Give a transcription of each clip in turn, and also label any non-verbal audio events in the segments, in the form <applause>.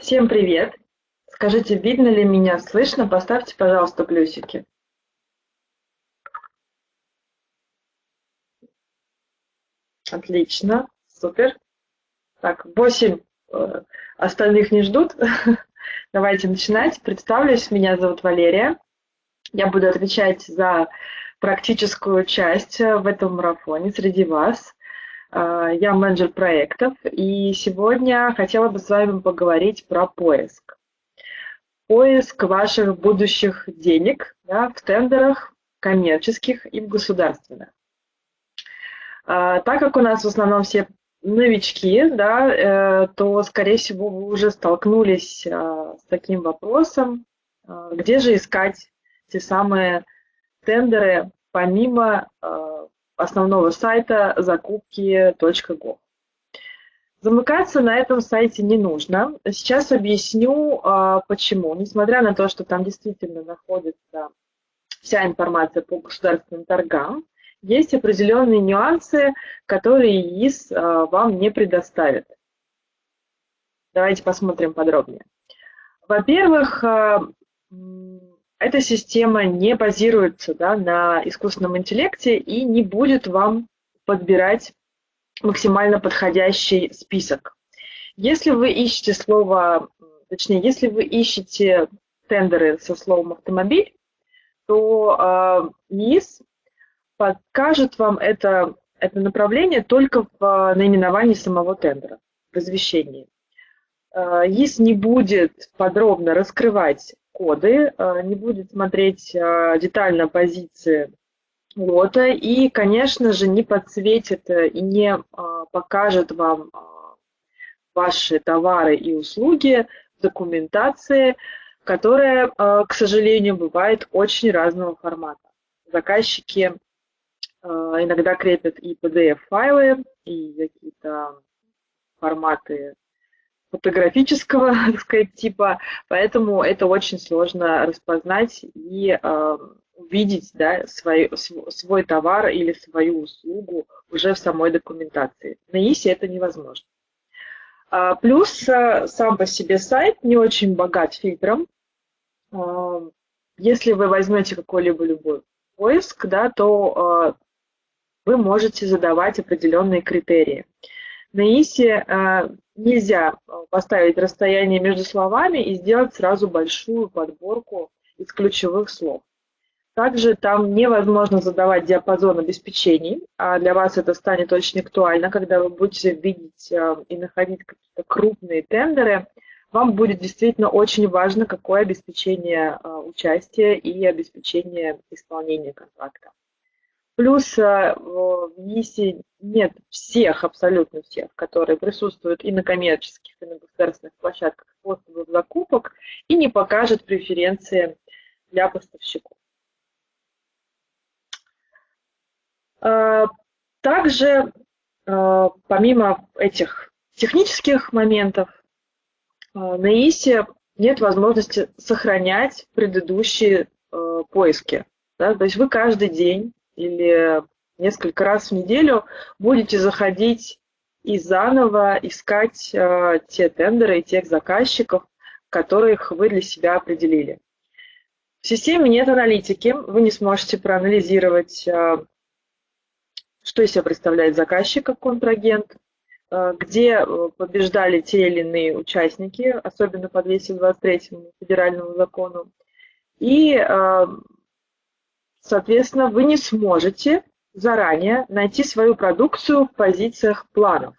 Всем привет! Скажите, видно ли меня, слышно? Поставьте, пожалуйста, плюсики. Отлично, супер. Так, 8 э, остальных не ждут. <laughs> Давайте начинать. Представлюсь, меня зовут Валерия. Я буду отвечать за практическую часть в этом марафоне среди вас. Э, я менеджер проектов, и сегодня хотела бы с вами поговорить про поиск. Поиск ваших будущих денег да, в тендерах коммерческих и в государственных. Э, так как у нас в основном все новички, да, э, то, скорее всего, вы уже столкнулись с таким вопросом, где же искать те самые тендеры помимо основного сайта закупки.gov. Замыкаться на этом сайте не нужно. Сейчас объясню, а, почему. Несмотря на то, что там действительно находится вся информация по государственным торгам, есть определенные нюансы, которые ИИС а, вам не предоставит. Давайте посмотрим подробнее. Во-первых, а, эта система не базируется да, на искусственном интеллекте и не будет вам подбирать максимально подходящий список. Если вы ищете слово, точнее, если вы ищете тендеры со словом автомобиль, то э, ИИС покажет вам это, это направление только в наименовании самого тендера, в извещении. Э, ИИС не будет подробно раскрывать коды, э, не будет смотреть э, детально позиции лота и, конечно же, не подсветит э, и не покажет вам ваши товары и услуги в документации, которая, к сожалению, бывает очень разного формата. Заказчики иногда крепят и PDF-файлы, и какие-то форматы фотографического, <laughs> так сказать, типа, поэтому это очень сложно распознать и э, увидеть да, свой, свой товар или свою услугу уже в самой документации. На ИСе это невозможно. А, плюс а, сам по себе сайт не очень богат фильтром. А, если вы возьмете какой-либо любой поиск, да, то а, вы можете задавать определенные критерии. На ИСе э, нельзя э, поставить расстояние между словами и сделать сразу большую подборку из ключевых слов. Также там невозможно задавать диапазон обеспечений, а для вас это станет очень актуально, когда вы будете видеть э, и находить какие-то крупные тендеры. Вам будет действительно очень важно, какое обеспечение участия и обеспечение исполнения контракта. Плюс э, в ЕСИ нет всех, абсолютно всех, которые присутствуют и на коммерческих, и на государственных площадках способов закупок, и не покажет преференции для поставщиков. Э, также, э, помимо этих технических моментов, на ИСе нет возможности сохранять предыдущие поиски. То есть вы каждый день или несколько раз в неделю будете заходить и заново искать э, те тендеры и тех заказчиков, которых вы для себя определили. В системе нет аналитики, вы не сможете проанализировать, э, что из себя представляет заказчик как контрагент, э, где э, побеждали те или иные участники, особенно по 223 федеральному закону, и э, Соответственно, вы не сможете заранее найти свою продукцию в позициях планов.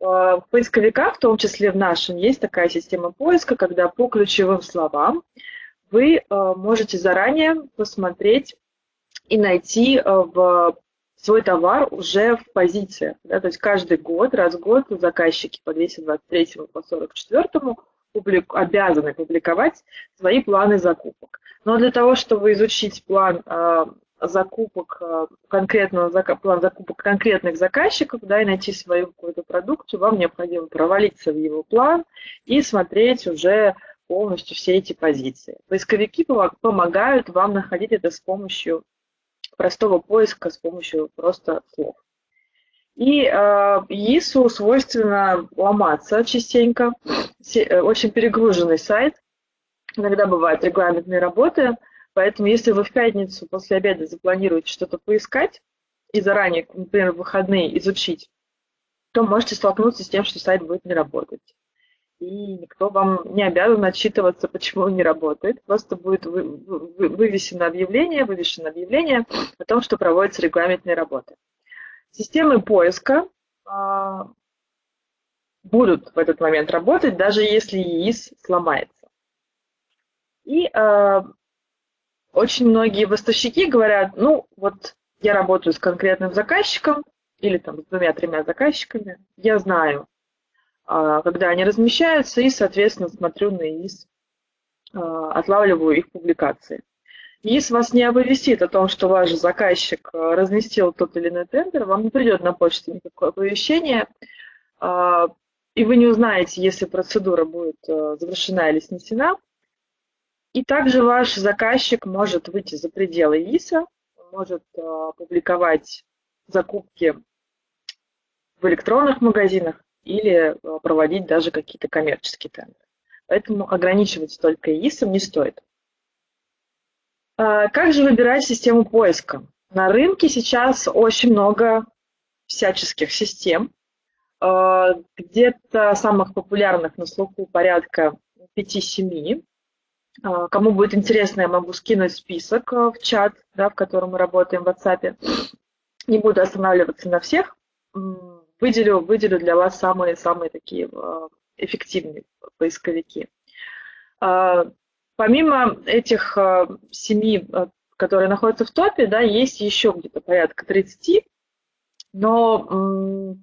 Э, в поисковиках, в том числе в нашем, есть такая система поиска, когда по ключевым словам вы э, можете заранее посмотреть и найти э, в свой товар уже в позициях. Да, то есть каждый год, раз в год заказчики по 223 по 44 публик, обязаны публиковать свои планы закупок. Но для того, чтобы изучить план э, закупок э, конкретного план закупок конкретных заказчиков, да, и найти свою какую-то продукцию, вам необходимо провалиться в его план и смотреть уже полностью все эти позиции. Поисковики помогают вам находить это с помощью простого поиска, с помощью просто слов. И э, ИИСу свойственно ломаться частенько. Э, очень перегруженный сайт. Иногда бывают регламентные работы. Поэтому если вы в пятницу после обеда запланируете что-то поискать и заранее, например, в выходные изучить, то можете столкнуться с тем, что сайт будет не работать. И никто вам не обязан отчитываться, почему он не работает. Просто будет вывесено объявление, вывешено объявление о том, что проводятся регламентные работы. Системы поиска а, будут в этот момент работать, даже если ИИС сломается. И а, очень многие поставщики говорят, ну вот я работаю с конкретным заказчиком или там с двумя-тремя заказчиками, я знаю, а, когда они размещаются, и, соответственно, смотрю на ИИС, а, отлавливаю их публикации. ИИС вас не оповестит о том, что ваш заказчик а, разместил тот или иной тендер, вам не придет на почту никакое оповещение, и вы не узнаете, если процедура будет завершена или снесена, и также ваш заказчик может выйти за пределы ИСа, может э, публиковать закупки в электронных магазинах или э, проводить даже какие-то коммерческие тендеры. Поэтому ограничивать только ИСом не стоит. А как же выбирать систему поиска? На рынке сейчас очень много всяческих систем. Э, где-то самых популярных на слуху порядка 5-7. А, кому будет интересно, я могу скинуть список в чат, да, в котором мы работаем в WhatsApp. Не буду останавливаться на всех. Выделю, выделю для вас самые-самые такие эффективные поисковики. Помимо этих э, семи, которые находятся в топе, да, есть еще где-то порядка 30. Но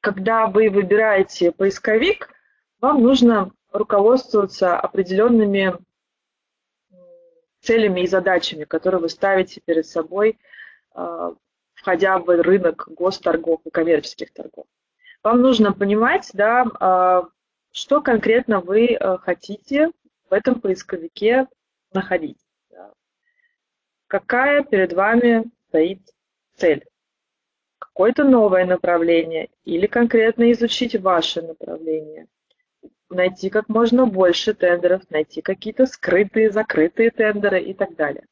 когда вы выбираете поисковик, вам нужно руководствоваться определенными целями и задачами, которые вы ставите перед собой, а, входя в рынок госторгов и коммерческих торгов. Вам нужно понимать, да, что конкретно вы хотите в этом поисковике находить. Какая перед вами стоит цель. Какое-то новое направление или конкретно изучить ваше направление найти как можно больше тендеров, найти какие-то скрытые, закрытые тендеры и так далее.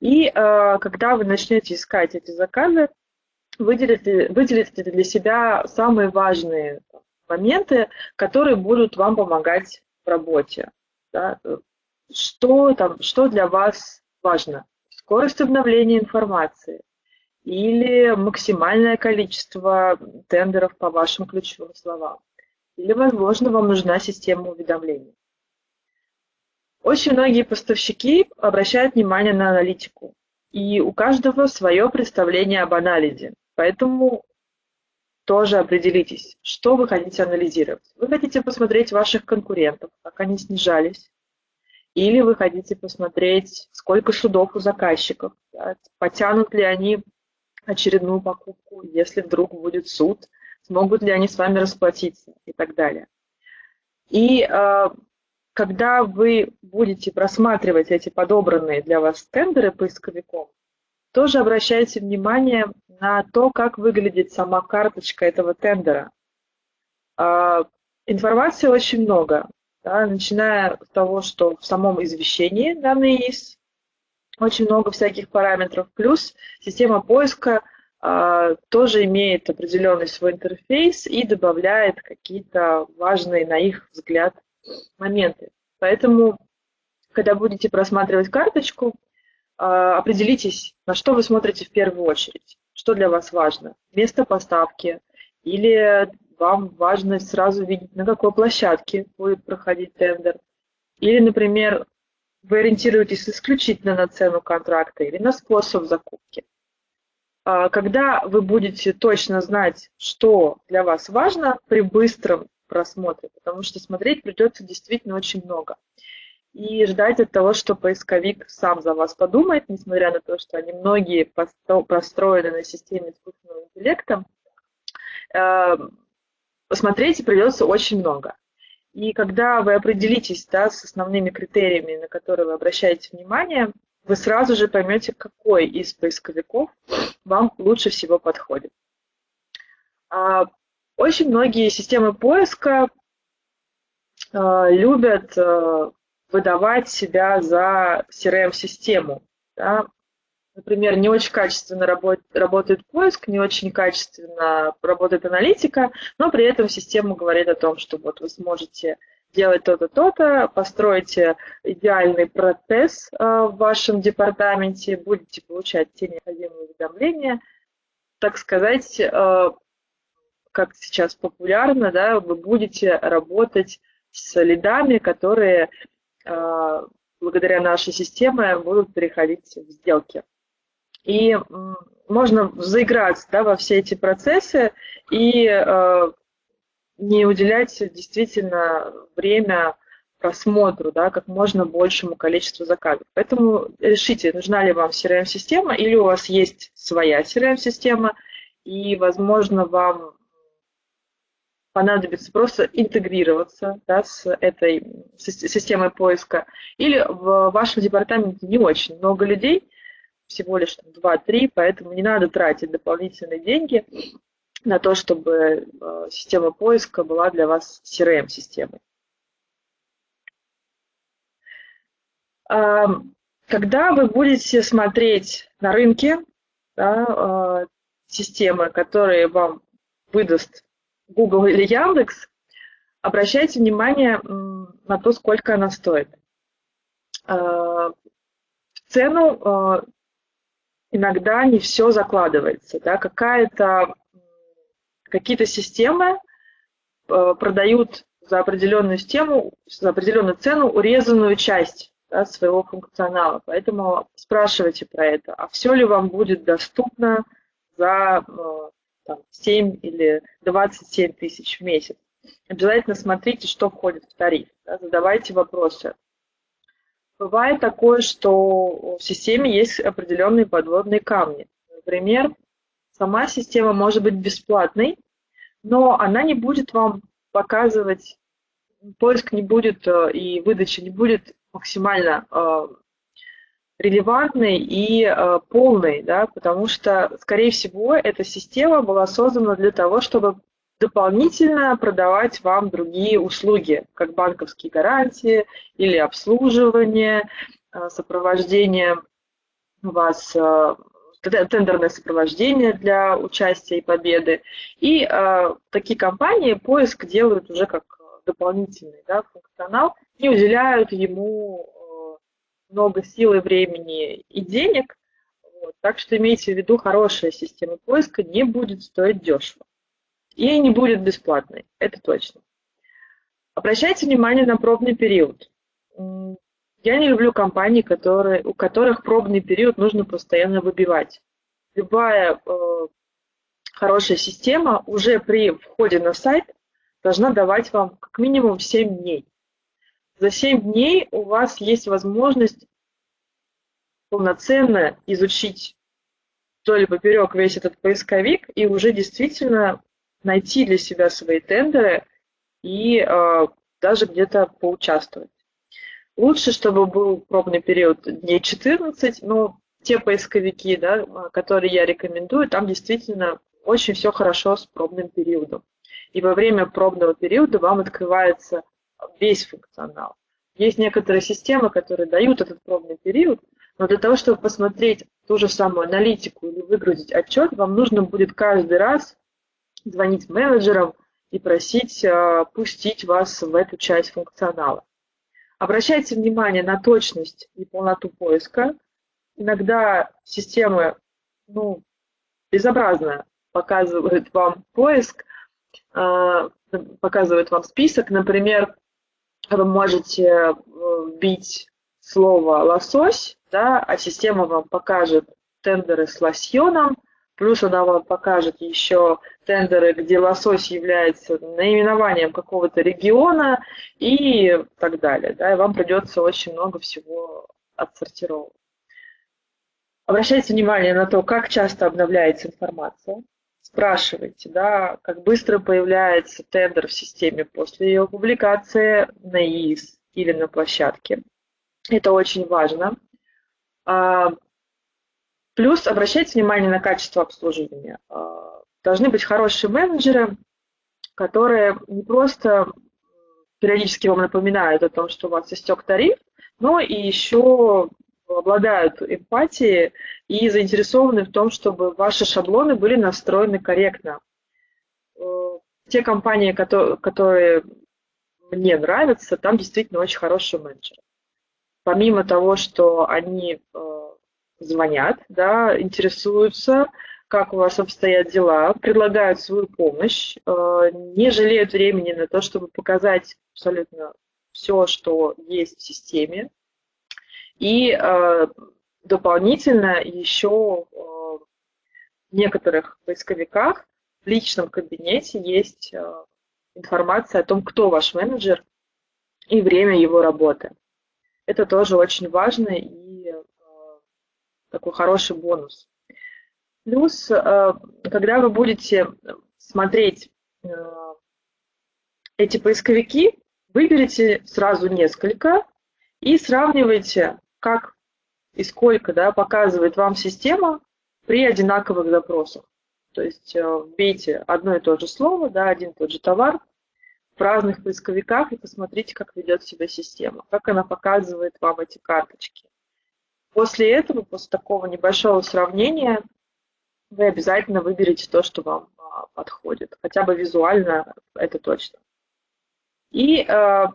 И э, когда вы начнете искать эти заказы, выделите, выделите для себя самые важные моменты, которые будут вам помогать в работе. Да? Что, там, что для вас важно? Скорость обновления информации или максимальное количество тендеров по вашим ключевым словам или, возможно, вам нужна система уведомлений. Очень многие поставщики обращают внимание на аналитику, и у каждого свое представление об анализе. Поэтому тоже определитесь, что вы хотите анализировать. Вы хотите посмотреть ваших конкурентов, как они снижались, или вы хотите посмотреть, сколько судов у заказчиков, да, потянут ли они очередную покупку, если вдруг будет суд – смогут ли они с вами расплатиться и так далее. И э, когда вы будете просматривать эти подобранные для вас тендеры поисковиком, тоже обращайте внимание на то, как выглядит сама карточка этого тендера. Э, информации очень много, да, начиная с того, что в самом извещении данные есть, очень много всяких параметров, плюс система поиска а, тоже имеет определенный свой интерфейс и добавляет какие-то важные, на их взгляд, моменты. Поэтому, когда будете просматривать карточку, а, определитесь, на что вы смотрите в первую очередь, что для вас важно. Место поставки или вам важно сразу видеть, на какой площадке будет проходить тендер. Или, например, вы ориентируетесь исключительно на цену контракта или на способ закупки. А, когда вы будете точно знать, что для вас важно при быстром просмотре, потому что смотреть придется действительно очень много. И ждать от того, что поисковик сам за вас подумает, несмотря на то, что они многие построены на системе искусственного интеллекта, э, посмотреть придется очень много. И когда вы определитесь да, с основными критериями, на которые вы обращаете внимание, вы сразу же поймете, какой из поисковиков вам лучше всего подходит. А, очень многие системы поиска а, любят а, выдавать себя за CRM-систему. Да? Например, не очень качественно работает, работает поиск, не очень качественно работает аналитика, но при этом система говорит о том, что вот вы сможете делать то-то, то-то, построите идеальный процесс э, в вашем департаменте, будете получать те необходимые уведомления, так сказать, э, как сейчас популярно, да, вы будете работать с лидами, которые благодаря нашей системе будут переходить в сделки. И можно заиграться да, во все эти процессы и э, не уделять действительно время просмотру, да, как можно большему количеству заказов. Поэтому решите, нужна ли вам CRM-система или у вас есть своя CRM-система, и, возможно, вам понадобится просто интегрироваться да, с этой системой поиска. Или в вашем департаменте не очень много людей, всего лишь 2-3, поэтому не надо тратить дополнительные деньги на то, чтобы э, система поиска была для вас CRM-системой. Когда вы будете смотреть на рынке да, э, системы, которые вам выдаст Google или Яндекс, обращайте внимание на то, сколько она стоит. Э, в цену иногда не все закладывается. Да? Какие-то системы э, продают за определенную систему, за определенную цену урезанную часть да, своего функционала. Поэтому спрашивайте про это. А все ли вам будет доступно за э, там, 7 или 27 тысяч в месяц? Обязательно смотрите, что входит в тариф. Да, задавайте вопросы. Бывает такое, что в системе есть определенные подводные камни. Например, сама система может быть бесплатной, но она не будет вам показывать, поиск не будет э, и выдача не будет максимально э, релевантной и э, полной, да, потому что, скорее всего, эта система была создана для того, чтобы дополнительно продавать вам другие услуги, как банковские гарантии или обслуживание, э, сопровождение вас, э, тендерное сопровождение для участия и победы. И э, такие компании поиск делают уже как дополнительный да, функционал, не уделяют ему много сил и времени и денег. Вот. Так что имейте в виду, хорошая система поиска не будет стоить дешево. И не будет бесплатной, это точно. Обращайте внимание на пробный период. Я не люблю компании, которые, у которых пробный период нужно постоянно выбивать. Любая э, хорошая система уже при входе на сайт должна давать вам как минимум 7 дней. За 7 дней у вас есть возможность полноценно изучить вдоль и поперек весь этот поисковик и уже действительно найти для себя свои тендеры и э, даже где-то поучаствовать. Лучше, чтобы был пробный период дней 14, но те поисковики, да, которые я рекомендую, там действительно очень все хорошо с пробным периодом. И во время пробного периода вам открывается весь функционал. Есть некоторые системы, которые дают этот пробный период, но для того, чтобы посмотреть ту же самую аналитику или выгрузить отчет, вам нужно будет каждый раз звонить менеджерам и просить э, пустить вас в эту часть функционала. Обращайте внимание на точность и полноту поиска. Иногда системы ну, безобразно показывают вам поиск, э, показывают вам список. Например, вы можете вбить слово «лосось», да, а система вам покажет тендеры с лосьоном – Плюс она вам покажет еще тендеры, где лосось является наименованием какого-то региона и так далее. Да, и вам придется очень много всего отсортировать. Обращайте внимание на то, как часто обновляется информация. Спрашивайте, да, как быстро появляется тендер в системе после ее публикации на ИИС или на площадке. Это очень важно. А, Плюс обращайте внимание на качество обслуживания. А, должны быть хорошие менеджеры, которые не просто периодически вам напоминают о том, что у вас истек тариф, но и еще обладают эмпатией и заинтересованы в том, чтобы ваши шаблоны были настроены корректно. Э, те компании, которые мне нравятся, там действительно очень хороший менеджер. Помимо того, что они э, звонят, да, интересуются, как у вас обстоят дела, предлагают свою помощь, э, не жалеют времени на то, чтобы показать абсолютно все, что есть в системе. И э, дополнительно еще в некоторых поисковиках в личном кабинете есть информация о том, кто ваш менеджер и время его работы. Это тоже очень важно и э, такой хороший бонус. Плюс, э, когда вы будете смотреть э, эти поисковики, выберите сразу несколько и сравнивайте, как и сколько да, показывает вам система при одинаковых запросах. То есть вбейте одно и то же слово, да, один и тот же товар в разных поисковиках и посмотрите, как ведет себя система, как она показывает вам эти карточки. После этого, после такого небольшого сравнения, вы обязательно выберете то, что вам а, подходит. Хотя бы визуально это точно. И э,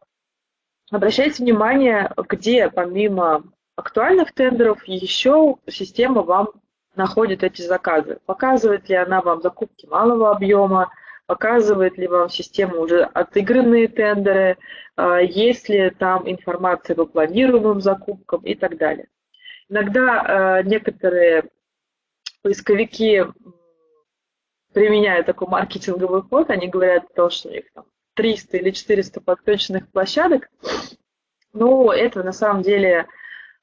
обращайте внимание, где помимо актуальных тендеров еще система вам находит эти заказы. Показывает ли она вам закупки малого объема, показывает ли вам система уже отыгранные тендеры, а, есть ли там информация по планируемым закупкам и так далее. Иногда а, некоторые поисковики применяют такой маркетинговый ход, они говорят что у них там 300 или 400 подключенных площадок, но это на самом деле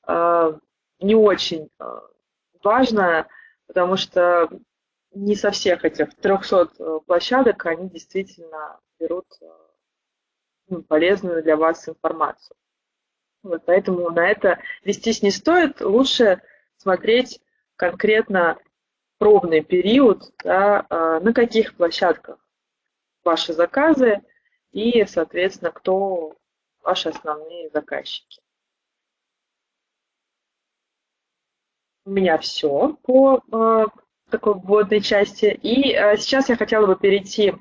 не очень важно, потому что не со всех этих 300 э, площадок они действительно берут ну, полезную для вас информацию. Вот, поэтому на это вестись не стоит. Лучше смотреть конкретно пробный период, да, на каких площадках ваши заказы и, соответственно, кто ваши основные заказчики. У меня все по такой вводной части. И э, сейчас я хотела бы перейти э,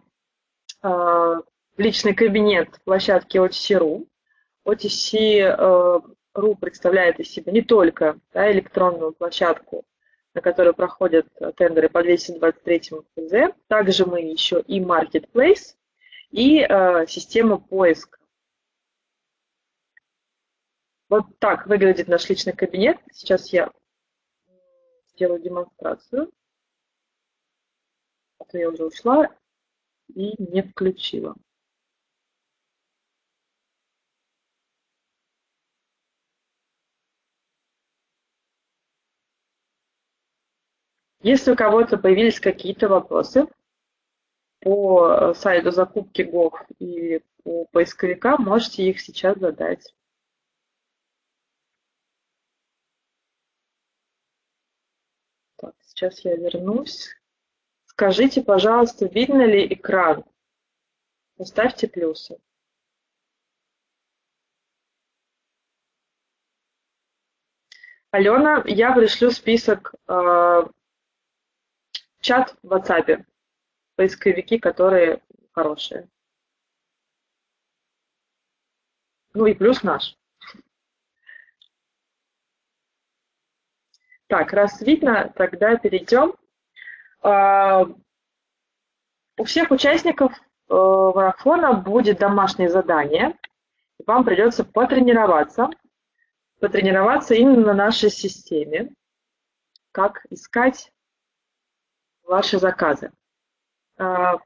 в личный кабинет площадки OTC.ru. OTC.ru э, представляет из себя не только да, электронную площадку, на которой проходят тендеры по 223 ФЗ, также мы еще и Marketplace, и э, система поиска. Вот так выглядит наш личный кабинет. Сейчас я сделаю демонстрацию а то я уже ушла и не включила. Если у кого-то появились какие-то вопросы по сайту закупки Gov и по поисковикам, можете их сейчас задать. Так, сейчас я вернусь. Скажите, пожалуйста, видно ли экран? Поставьте плюсы. Алена, я пришлю список э, чат в WhatsApp, поисковики, которые хорошие. Ну и плюс наш. Так, раз видно, тогда перейдем а, у всех участников э, марафона будет домашнее задание. Вам придется потренироваться, потренироваться именно на нашей системе, как искать ваши заказы. А,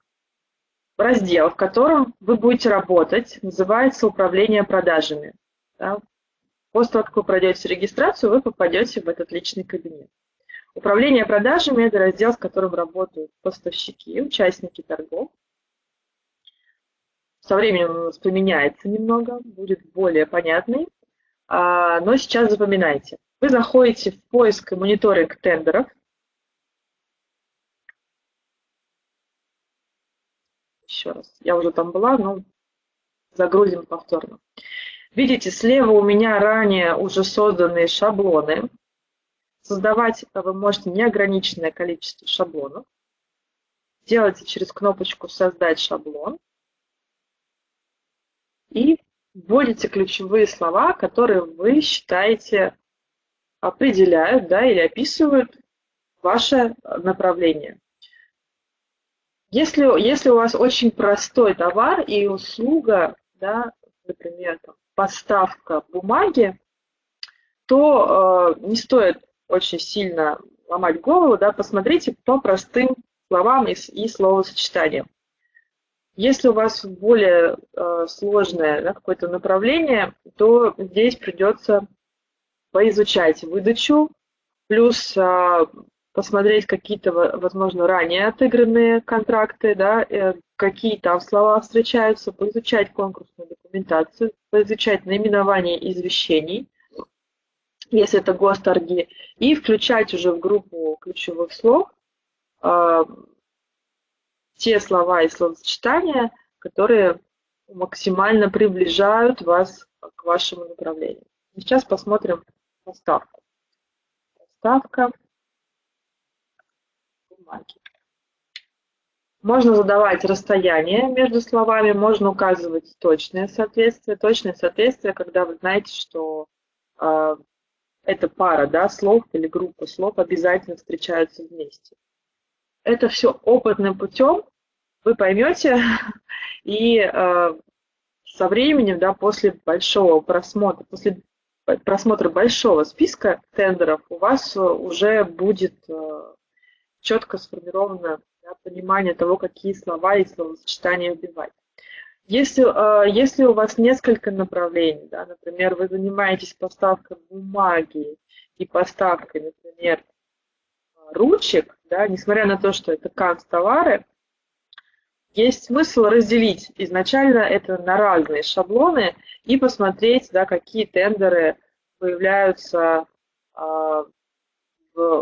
раздел, в котором вы будете работать, называется «Управление продажами». После того, как вы пройдете регистрацию, вы попадете в этот личный кабинет. Управление продажами – это раздел, с которым работают поставщики, участники торгов. Со временем он поменяется немного, будет более понятный. А, но сейчас запоминайте. Вы заходите в поиск и мониторинг тендеров. еще раз. Я уже там была, но загрузим повторно. Видите, слева у меня ранее уже созданные шаблоны. Создавать вы можете неограниченное количество шаблонов. Делайте через кнопочку «Создать шаблон» и вводите ключевые слова, которые вы считаете определяют да, или описывают ваше направление. Если, если у вас очень простой товар и услуга, да, например, там, поставка бумаги, то э, не стоит очень сильно ломать голову, да, посмотрите по простым словам и, и словосочетаниям. Если у вас более э, сложное да, какое-то направление, то здесь придется поизучать выдачу, плюс э, посмотреть какие-то, возможно, ранее отыгранные контракты, да, э, какие там слова встречаются, поизучать конкурсную документацию, поизучать наименование извещений, если это госторги, и включать уже в группу ключевых слов э, те слова и словосочетания, которые максимально приближают вас к вашему направлению. Сейчас посмотрим поставку. Поставка бумаги. Можно задавать расстояние между словами, можно указывать точное соответствие. Точное соответствие, когда вы знаете, что э, эта пара да, слов или группа слов обязательно встречаются вместе. Это все опытным путем вы поймете, <laughs> и э, со временем, да, после большого просмотра, после просмотра большого списка тендеров у вас уже будет э, четко сформировано да, понимание того, какие слова и словосочетания вбивать. Если, э, если у вас несколько направлений, да, например, вы занимаетесь поставкой бумаги и поставкой, например, ручек, да, несмотря на то, что это канцтовары, есть смысл разделить изначально это на разные шаблоны и посмотреть, да, какие тендеры появляются а,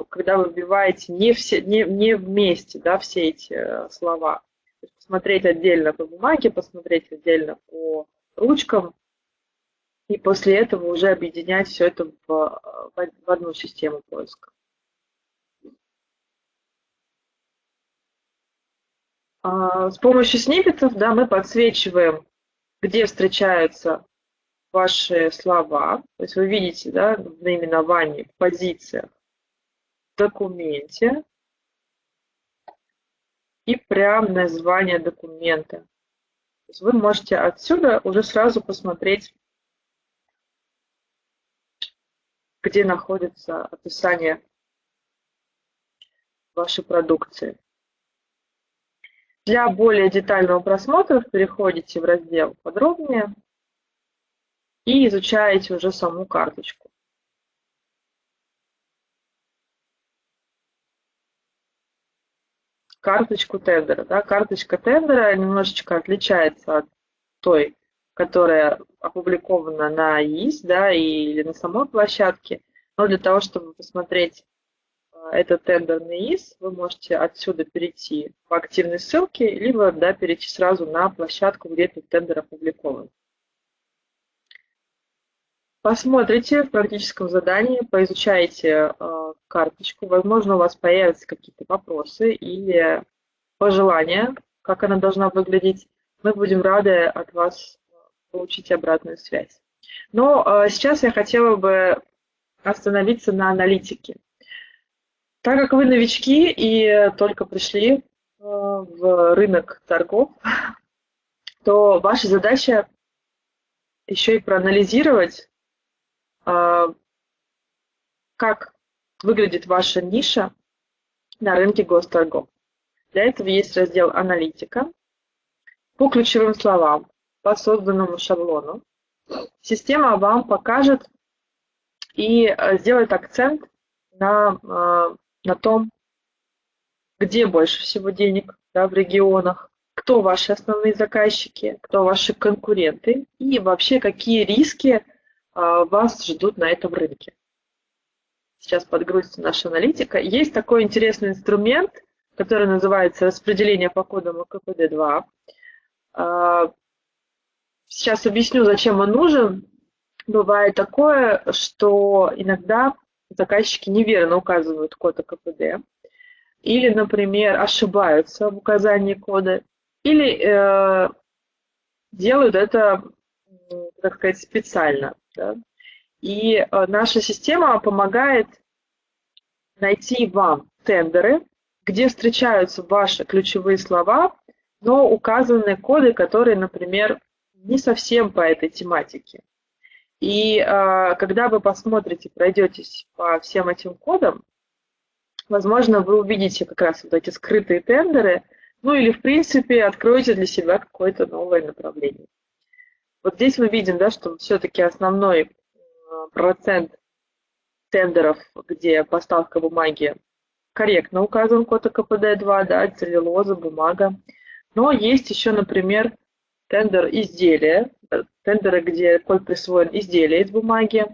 когда вы вбиваете не, все, не, не вместе да, все эти э, слова. Посмотреть отдельно по бумаге, посмотреть отдельно по ручкам, и после этого уже объединять все это в, в одну систему поиска. А, с помощью сниппетов да, мы подсвечиваем, где встречаются ваши слова. То есть вы видите да, в наименовании, в позициях документе и прям название документа. То есть вы можете отсюда уже сразу посмотреть, где находится описание вашей продукции. Для более детального просмотра переходите в раздел «Подробнее» и изучаете уже саму карточку. Карточку тендера. Да? Карточка тендера немножечко отличается от той, которая опубликована на ИИС да, или на самой площадке. Но для того, чтобы посмотреть а, этот тендер на ИИС, вы можете отсюда перейти по активной ссылке, либо да, перейти сразу на площадку, где этот тендер опубликован. Посмотрите в практическом задании, поизучайте э, карточку. Возможно, у вас появятся какие-то вопросы или пожелания, как она должна выглядеть. Мы будем рады от вас получить обратную связь. Но э, сейчас я хотела бы остановиться на аналитике. Так как вы новички и только пришли э, в рынок торгов, <laughs> то ваша задача еще и проанализировать как выглядит ваша ниша на рынке госторгов. Для этого есть раздел «Аналитика». По ключевым словам, по созданному шаблону, система вам покажет и э, сделает акцент на, э, на том, где больше всего денег да, в регионах, кто ваши основные заказчики, кто ваши конкуренты и вообще какие риски а, вас ждут на этом рынке. Сейчас подгрузится наша аналитика. Есть такой интересный инструмент, который называется распределение по кодам КПД-2. А, сейчас объясню, зачем он нужен. Бывает такое, что иногда заказчики неверно указывают код АКПД, или, например, ошибаются в указании кода, или э, делают это, так сказать, специально. Да? И э, наша система помогает найти вам тендеры, где встречаются ваши ключевые слова, но указаны коды, которые, например, не совсем по этой тематике. И э, когда вы посмотрите, пройдетесь по всем этим кодам, возможно, вы увидите как раз вот эти скрытые тендеры, ну или, в принципе, откроете для себя какое-то новое направление. Вот здесь мы видим, да, что все-таки основной процент тендеров, где поставка бумаги корректно указан код КПД-2, да, целлюлоза, бумага. Но есть еще, например, тендер изделия, э, тендеры, где код присвоен изделия из бумаги,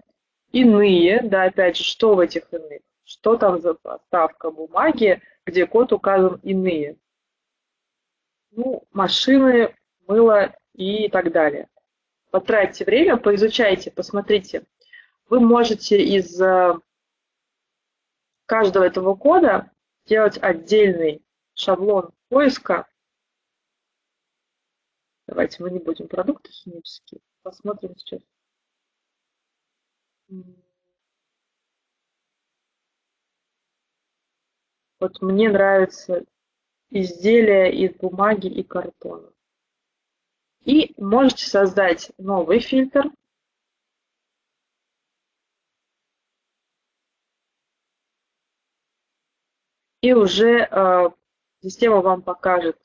иные, да, опять же, что в этих иных, что там за поставка бумаги, где код указан иные. Ну, машины, мыло и так далее. Потратьте время, поизучайте, посмотрите. Вы можете из э, каждого этого кода сделать отдельный шаблон поиска Давайте мы не будем продукты химические. Посмотрим сейчас. Вот мне нравится изделия из бумаги и картона. И можете создать новый фильтр. И уже э, система вам покажет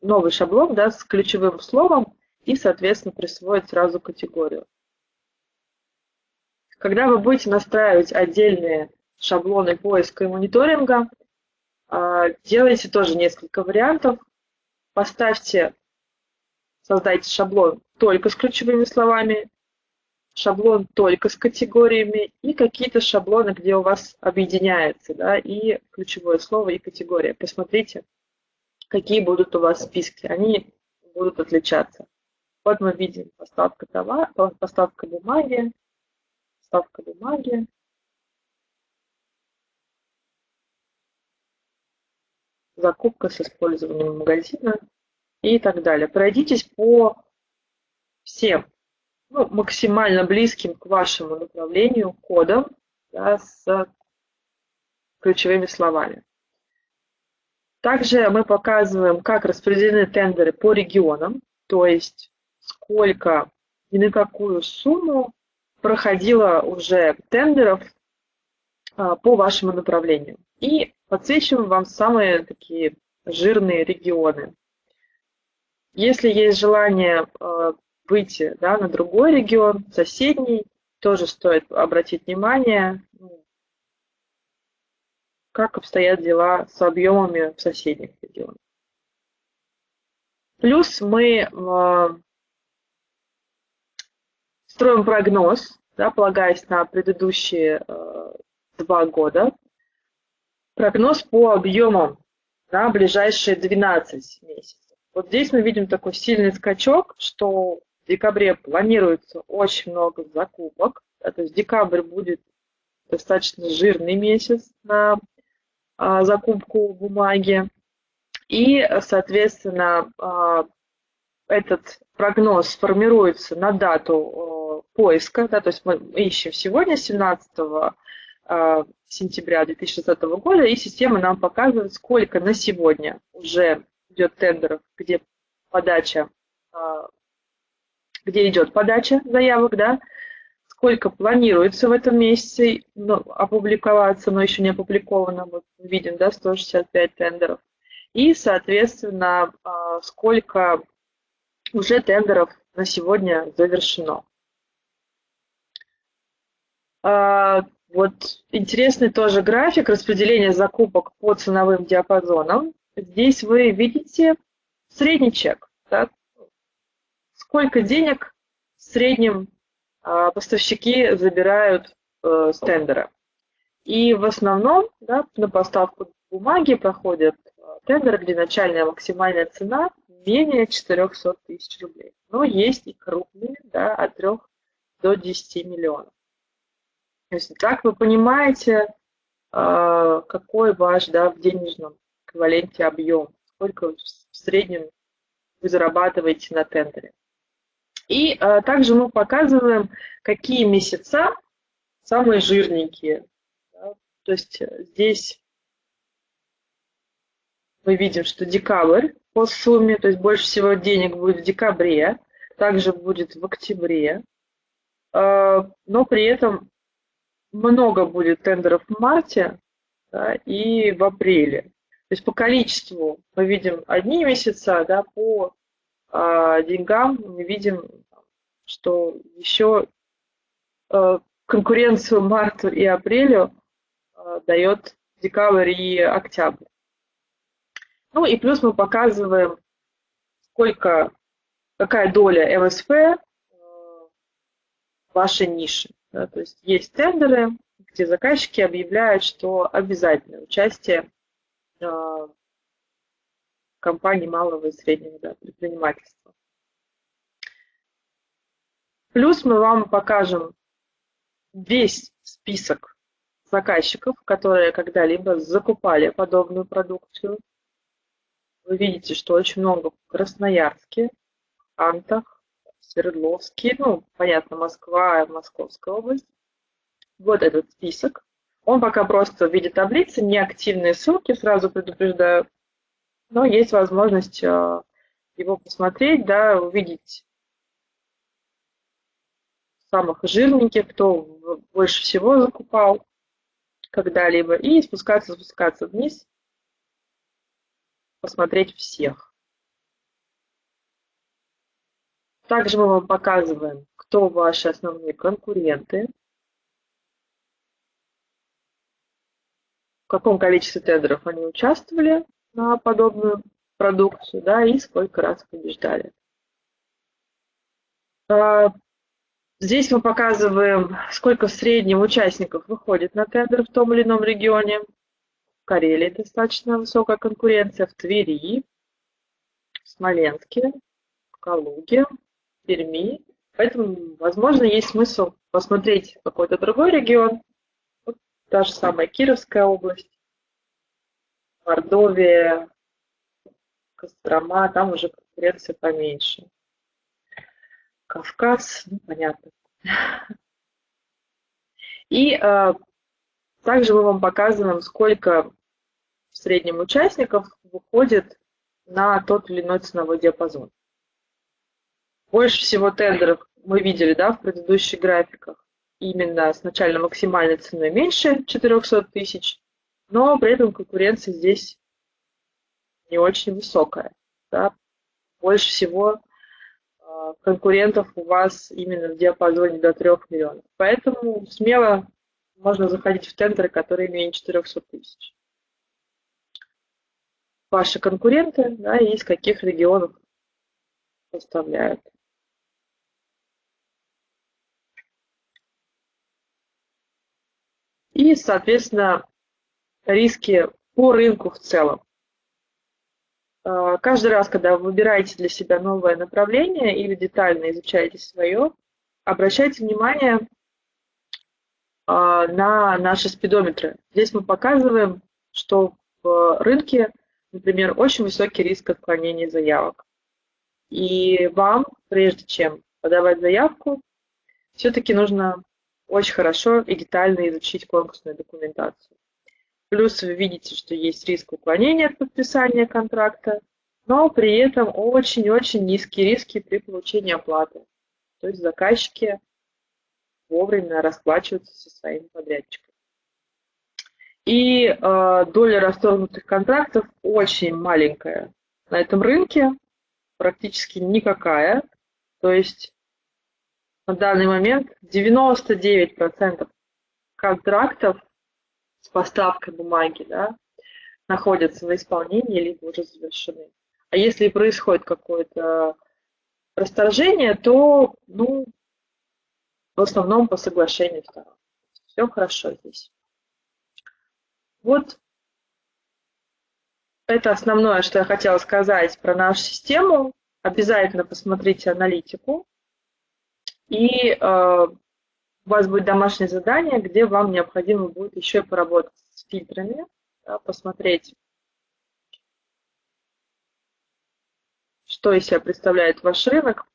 новый шаблон да, с ключевым словом и, соответственно, присвоить сразу категорию. Когда вы будете настраивать отдельные шаблоны поиска и мониторинга, а, делайте тоже несколько вариантов. Поставьте, создайте шаблон только с ключевыми словами, шаблон только с категориями и какие-то шаблоны, где у вас объединяется да, и ключевое слово, и категория. Посмотрите, какие будут у вас списки. Они будут отличаться. Вот мы видим поставка товара, поставка бумаги, поставка бумаги. Закупка с использованием магазина и так далее. Пройдитесь по всем ну, максимально близким к вашему направлению кодам да, с ключевыми словами. Также мы показываем, как распределены тендеры по регионам, то есть сколько и на какую сумму проходило уже тендеров а, по вашему направлению. И подсвечиваем вам самые такие жирные регионы. Если есть желание выйти да, на другой регион, соседний, тоже стоит обратить внимание, как обстоят дела с объемами в соседних регионах. Плюс мы а, строим прогноз, да, полагаясь на предыдущие э, два года, прогноз по объемам на ближайшие 12 месяцев. Вот здесь мы видим такой сильный скачок, что в декабре планируется очень много закупок, да, то есть декабрь будет достаточно жирный месяц на а, закупку бумаги. И, соответственно, а, этот прогноз формируется на дату поиска, да, то есть мы ищем сегодня, 17 а, сентября 2020 года, и система нам показывает, сколько на сегодня уже идет тендеров, где подача, где идет подача заявок, да, сколько планируется в этом месяце ну, опубликоваться, но еще не опубликовано, вот видим, да, 165 тендеров. И, соответственно, а, сколько уже тендеров на сегодня завершено. А, вот интересный тоже график распределения закупок по ценовым диапазонам. Здесь вы видите средний чек. Да? Сколько денег в среднем а поставщики забирают э, с тендера. И в основном да, на поставку бумаги проходят э, тендеры, где начальная максимальная цена менее 400 тысяч рублей. Но есть и крупные, да, от 3 до 10 миллионов. То есть так вы понимаете, а, какой ваш да, в денежном эквиваленте объем, сколько в среднем вы зарабатываете на тендере. И а, также мы показываем, какие месяца самые жирненькие. Да? То есть э, здесь мы видим, что декабрь по сумме, то есть больше всего денег будет в декабре, также будет в октябре, а, но при этом много будет тендеров в марте да, и в апреле. То есть по количеству мы видим одни месяца, да, по э, деньгам мы видим, что еще э, конкуренцию марту и апрелю э, дает декабрь и октябрь. Ну и плюс мы показываем, сколько, какая доля МСП э, вашей ниши. Да, то есть есть тендеры, где заказчики объявляют, что обязательно участие компаний малого и среднего да, предпринимательства. Плюс мы вам покажем весь список заказчиков, которые когда-либо закупали подобную продукцию. Вы видите, что очень много в Красноярске, Антах, Свердловский, ну, понятно, Москва, Московская область. Вот этот список. Он пока просто в виде таблицы, не активные ссылки, сразу предупреждаю. Но есть возможность э, его посмотреть, да, увидеть самых жирненьких, кто больше всего закупал когда-либо, и спускаться, спускаться вниз, посмотреть всех. Также мы вам показываем, кто ваши основные конкуренты, каком количестве тендеров они участвовали на подобную продукцию, да, и сколько раз побеждали. А, здесь мы показываем, сколько в среднем участников выходит на тендер в том или ином регионе. В Карелии достаточно высокая конкуренция, в Твери, в Смоленске, в Калуге, Перми. Поэтому, возможно, есть смысл посмотреть какой-то другой регион. Та же самая Кировская область, Мордовия, Кострома, там уже конкуренция поменьше. Кавказ, ну, понятно. И э, также мы вам показываем, сколько в среднем участников выходит на тот или иной ценовой диапазон. Больше всего тендеров мы видели да, в предыдущих графиках именно с начально максимальной ценой меньше 400 тысяч, но при этом конкуренция здесь не очень высокая. Да. Больше всего э, конкурентов у вас именно в диапазоне до 3 миллионов. Поэтому смело можно заходить в тендеры, которые менее 400 тысяч. Ваши конкуренты да, из каких регионов поставляют. И, соответственно, риски по рынку в целом. А, каждый раз, когда вы выбираете для себя новое направление или детально изучаете свое, обращайте внимание а, на наши спидометры. Здесь мы показываем, что в рынке, например, очень высокий риск отклонения заявок. И вам, прежде чем подавать заявку, все-таки нужно очень хорошо и детально изучить конкурсную документацию. Плюс вы видите, что есть риск уклонения от подписания контракта, но при этом очень-очень низкие риски при получении оплаты. То есть заказчики вовремя расплачиваются со своим подрядчиком. И э, доля расторгнутых контрактов очень маленькая на этом рынке, практически никакая. То есть на данный момент 99% контрактов с поставкой бумаги да, находятся на исполнении либо уже завершены. А если происходит какое-то расторжение, то ну, в основном по соглашению сторон. Все хорошо здесь. Вот это основное, что я хотела сказать про нашу систему. Обязательно посмотрите аналитику. И э, у вас будет домашнее задание, где вам необходимо будет еще поработать с фильтрами, посмотреть, что из себя представляет ваш рынок,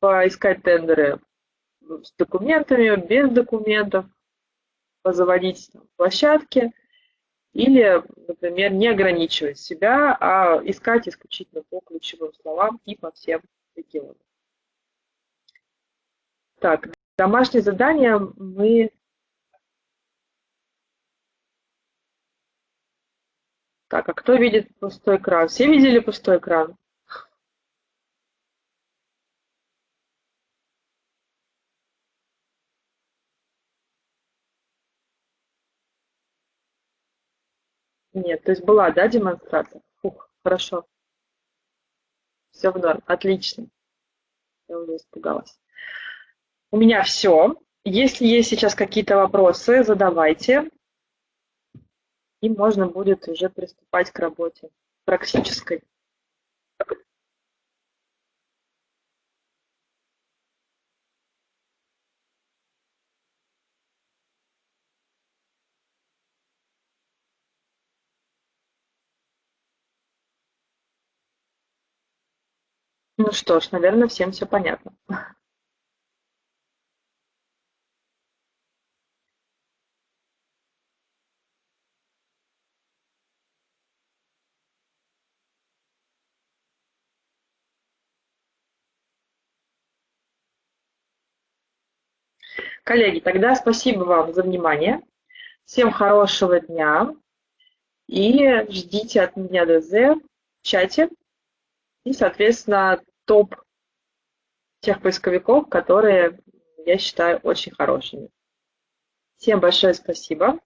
поискать тендеры с документами, без документов, позаводить площадки или, например, не ограничивать себя, а искать исключительно по ключевым словам и по всем регионам. Так, домашнее задание мы... Так, а кто видит пустой экран? Все видели пустой экран? Нет, то есть была, да, демонстрация? Фух, хорошо. Все в норм, отлично. Я уже испугалась. У меня все. Если есть сейчас какие-то вопросы, задавайте. И можно будет уже приступать к работе практической. Ну что ж, наверное, всем все понятно. Коллеги, тогда спасибо вам за внимание. Всем хорошего дня. И ждите от меня ДЗ в чате. И, соответственно, топ тех поисковиков, которые я считаю очень хорошими. Всем большое спасибо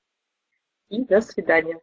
и до свидания.